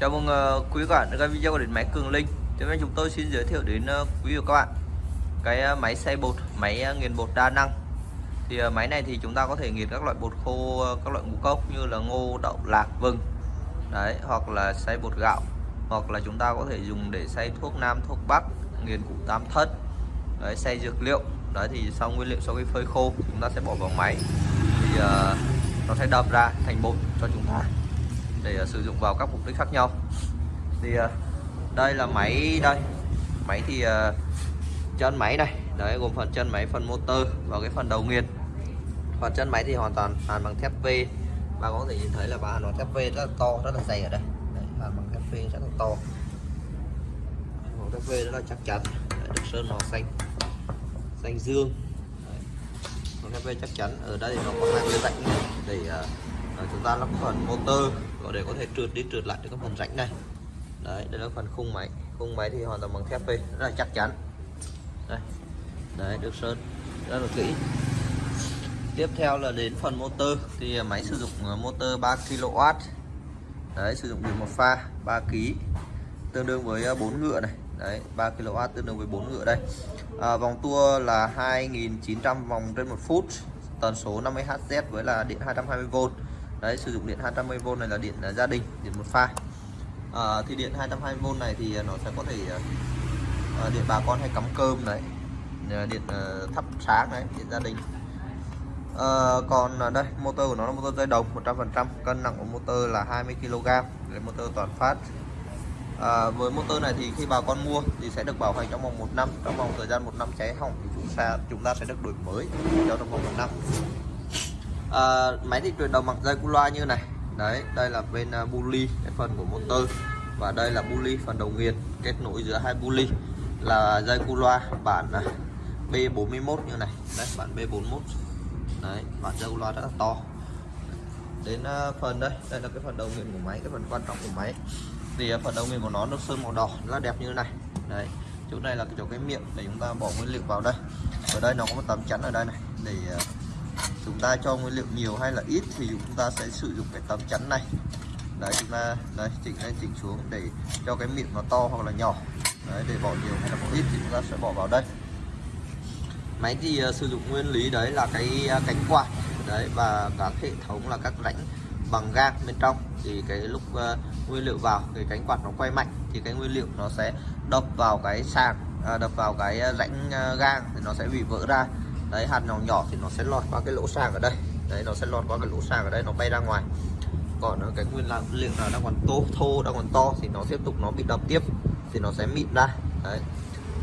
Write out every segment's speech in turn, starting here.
Chào mừng ờ, quý các bạn đã xem video của điện máy Cường Linh. Tiếp hôm nay chúng tôi xin giới thiệu đến ờ, quý vị và các bạn cái ờ, máy xay bột, máy nghiền bột đa năng. Thì máy này thì chúng ta có thể nghiền các loại bột khô, các loại ngũ cốc như là ngô, đậu, lạc, vừng. Đấy, hoặc là xay bột gạo, hoặc là chúng ta có thể dùng để xay thuốc nam, thuốc bắc, nghiền củ tam thất. Đấy, xay dược liệu. Đấy thì sau nguyên liệu sau khi phơi khô chúng ta sẽ bỏ vào máy. Thì uh, nó sẽ đập ra thành bột cho chúng ta để à, sử dụng vào các mục đích khác nhau. Thì à, đây là máy đây. Máy thì à, chân máy này. Đấy gồm phần chân máy phần motor và cái phần đầu nghiền. Phần chân máy thì hoàn toàn hàn bằng thép V. Và có thể nhìn thấy là bà hàn bằng thép V rất là to rất là dày ở đây. Đấy, hàn bằng thép V rất là to. Thép V rất là chắc chắn. Đấy, được sơn màu xanh. Xanh dương. Thép V chắc chắn. Ở đây thì nó có hai cái rãnh để uh, chúng ta lắp phần motor có để có thể trượt đi trượt lại được cái phần rãnh này. Đấy đây là phần khung máy. Khung máy thì hoàn toàn bằng thép V rất là chắc chắn. Đây. Đấy được sơn. Rất là kỹ. Tiếp theo là đến phần motor. Thì máy sử dụng ờ, motor 3 kW đấy sử dụng điện một pha 3 kg tương đương với ờ, 4 ngựa này. Đấy 3 kW tương đương với 4 ngựa đây. À, vòng tua là 2.900 vòng trên một phút. Tần số 50 Hz với là điện 220V đấy sử dụng điện 220V này là điện à, gia đình điện một pha à, thì điện 220V này thì à, nó sẽ có thể à, à, điện bà con hay cắm cơm đấy điện uh, thắp sáng đấy điện gia đình. À, còn đây motor của nó là motor dây đồng 100% cân nặng của motor là 20 kg để motor toàn phát. À, với motor này thì khi bà con mua thì sẽ được bảo hành trong vòng một năm trong vòng thời gian một năm cháy hỏng thì chúng ta chúng ta sẽ được đổi mới cho trong vòng một năm à, máy thì truyền đầu mặt dây cu loa như này. Đấy đây là bên ờ, uh, bully cái phần của motor. Và đây là bully phần đầu nghiền kết nối giữa hai bully là dây cu loa bản ờ, uh, B41 như này. Đấy bản B41 đấy bản dây cu loa rất là to. Đến uh, phần đây đây là cái phần đầu nghiền của máy cái phần quan trọng của máy. Thì phần đầu nghiền của nó được sơn màu đỏ rất là đẹp như thế này. Đấy chỗ này là cái chỗ cái miệng để chúng ta bỏ nguyên liệu vào đây. Ở đây nó có một tấm chắn ở đây này để uh, chúng ta cho nguyên liệu nhiều hay là ít thì chúng ta sẽ sử dụng cái tấm chắn này. Đấy chúng ta đấy, chỉnh lên chỉnh xuống để cho cái miệng nó to hoặc là nhỏ. Đấy để bỏ nhiều hay là bỏ ít thì chúng ta sẽ bỏ vào đây. Máy thì uh, sử dụng nguyên lý đấy là cái uh, cánh quạt. Đấy và các hệ thống là các rãnh bằng gang bên trong. Thì cái lúc uh, nguyên liệu vào cái cánh quạt nó quay mạnh thì cái nguyên liệu nó sẽ đập vào cái sàn à, đập vào cái rãnh uh, gang thì nó sẽ bị vỡ ra đấy hạt nhỏ nhỏ thì nó sẽ lọt qua cái lỗ sàng ở đây. Đấy nó sẽ lọt qua cái lỗ sàng ở đây nó bay ra ngoài. Còn cái nguyên liệu nào đang còn tô thô đang còn to thì nó tiếp tục nó bị đập tiếp thì nó sẽ mịn ra. Đấy.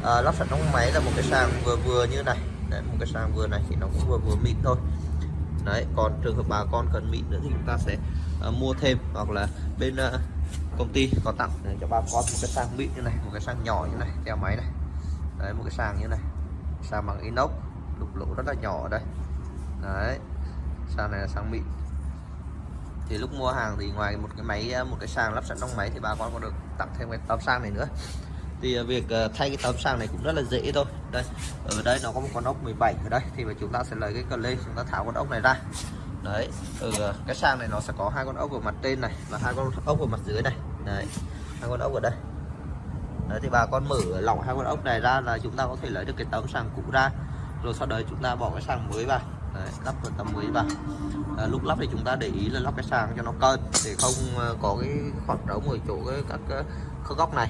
À, lắp sẵn trong máy là một cái sàng vừa vừa như này. Đấy, một cái sàng vừa này thì nó cũng vừa vừa mịn thôi. Đấy còn trường hợp bà con cần mịn nữa thì chúng ta sẽ uh, mua thêm hoặc là bên uh, công ty có tặng để cho bà con một cái sàng mịn như này một cái sàng nhỏ như này theo máy này. Đấy một cái sàng như này sàng bằng inox lỗ rất là nhỏ ở đây. Đấy, sàn này là sàn mịn. Thì lúc mua hàng thì ngoài một cái máy ờ, một cái sàng lắp sẵn trong máy thì bà con còn được tặng thêm cái tấm sàn này nữa. Thì ờ, việc ờ, thay cái tấm sàng này cũng rất là dễ thôi. Đây, ở đây nó có một con ốc 17 ở đây, thì mà chúng ta sẽ lấy cái cờ lê, chúng ta tháo con ốc này ra. Đấy ở cái sàng này nó sẽ có hai con ốc ở mặt trên này và hai con ốc ở mặt dưới này. Đấy, hai con ốc ở đây. Đấy, thì bà con mở lỏng hai con ốc này ra là chúng ta có thể lấy được cái tấm sàng cũ ra rồi sau đấy chúng ta bỏ cái sàng mới vào. Đấy, lắp vào tấm mới vào. À, lúc lắp thì chúng ta để ý là lắp cái sàng cho nó cân để không à, có cái khoảng trống ở chỗ cái, các à, cái góc này.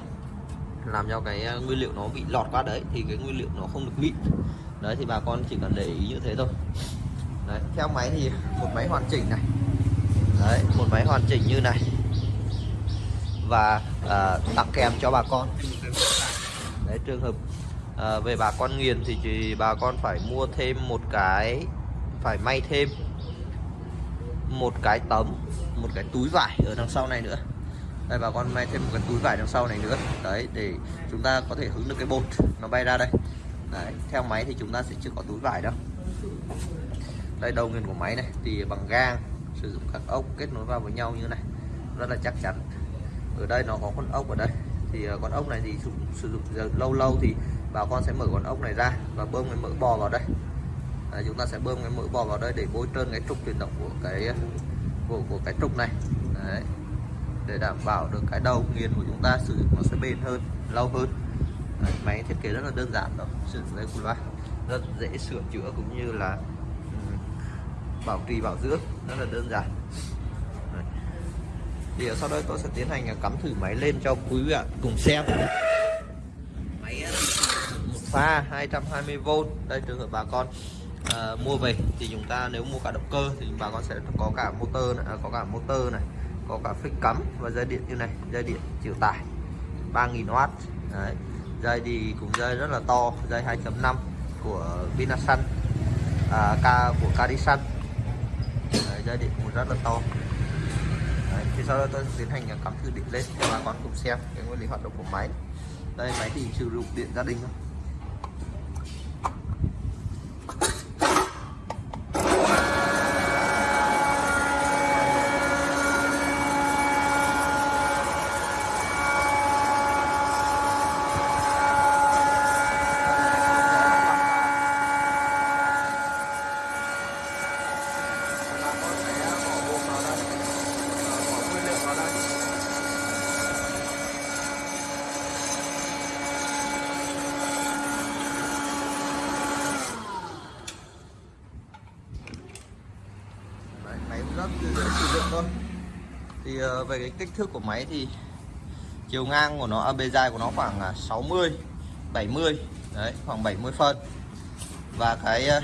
Làm cho cái à, nguyên liệu nó bị lọt qua đấy thì cái nguyên liệu nó không được mịn đấy thì bà con chỉ cần để ý như thế thôi. Đấy, theo máy thì một máy hoàn chỉnh này. Đấy một máy hoàn chỉnh như này. Và à, tặng kèm cho bà con. Đấy trường hợp à, về bà con nghiền thì chỉ bà con phải mua thêm một cái phải may thêm một cái tấm một cái túi vải ở đằng sau này nữa. Đây bà con may thêm một cái túi vải đằng sau này nữa. Đấy để chúng ta có thể hứng được cái bột nó bay ra đây. Đấy theo máy thì chúng ta sẽ chưa có túi vải đâu. Đây đầu nghiền của máy này thì bằng gang sử dụng các ốc kết nối vào với nhau như này. Rất là chắc chắn. Ở đây nó có con ốc ở đây thì à, con ốc này thì sử, sử dụng lâu lâu thì bà con sẽ mở con ốc này ra và bơm cái mỡ bò vào đây. À, chúng ta sẽ bơm cái mỡ bò vào đây để bôi trơn cái trục chuyển động của cái à, của của cái trục này. Đấy. để đảm bảo được cái đầu nghiền của chúng ta sử dụng nó sẽ bền hơn lâu hơn. Đấy, máy thiết kế rất là đơn giản đó sử dụng đây loa. Rất dễ sửa chữa cũng như là ừ, bảo trì bảo dưỡng rất là đơn giản thì sau đây tôi sẽ tiến hành cắm thử máy lên cho quý vị ạ cùng xem. Máy à, một pha 220V đây trường hợp bà con à, mua về thì chúng ta nếu mua cả động cơ thì bà con sẽ có cả motor này, à, có cả motor này có cả phích cắm và dây điện như này dây điện chịu tải 3000W Đấy. dây thì cũng dây rất là to dây 2.5 của Vinasun à, K của Cadisun dây điện cũng rất là to. Đấy, thì sau đó tôi tiến hành cắm thử điện lên cho bà con cùng xem cái nguyên lý hoạt động của máy. Đây máy thì sử dụng điện gia đình thôi bà con sẽ bỏ buông vào đây Ờ, bỏ nguyên liệu vào đây Đấy, máy cũng rất dễ sử dụng thôi thì ờ, về cái kích thước của máy thì chiều ngang của nó à, bề dài của nó khoảng à, 60 70 đấy khoảng 70 phân. Và cái ờ,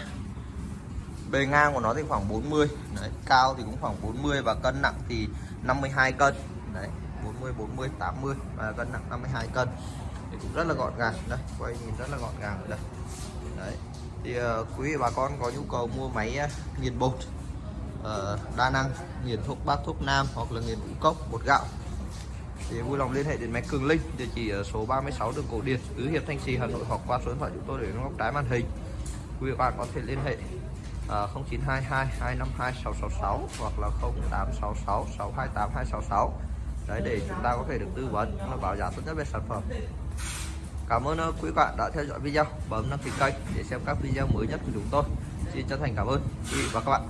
bề ngang của nó thì khoảng 40 đấy, cao thì cũng khoảng 40 và cân nặng thì 52 cân. Đấy 40 40 80 và cân nặng 52 cân. Thì cũng rất là gọn gàng. Đây quay nhìn rất là gọn gàng. Ở đây đấy. Thì uh, quý vị bà con có nhu cầu mua máy uh, nghiền bột Ờ, đa năng nghiền thuốc bắc thuốc nam hoặc là nghiền ngũ cốc bột gạo. Thì vui lòng liên hệ đến máy Cường Linh địa chỉ ở số 36 đường Cổ Điển tứ hiệp Thanh Trì Hà Nội hoặc qua số điện thoại chúng tôi để góc trái màn hình. Quý vị bạn có thể liên hệ à, 0922 252 666 hoặc là 0866 628 266 đấy để chúng ta có thể được tư vấn và bảo giá tốt nhất về sản phẩm. Cảm ơn ờ, quý bạn đã theo dõi video. Bấm đăng ký kênh để xem các video mới nhất của chúng tôi. Xin chân thành cảm ơn quý vị và các bạn.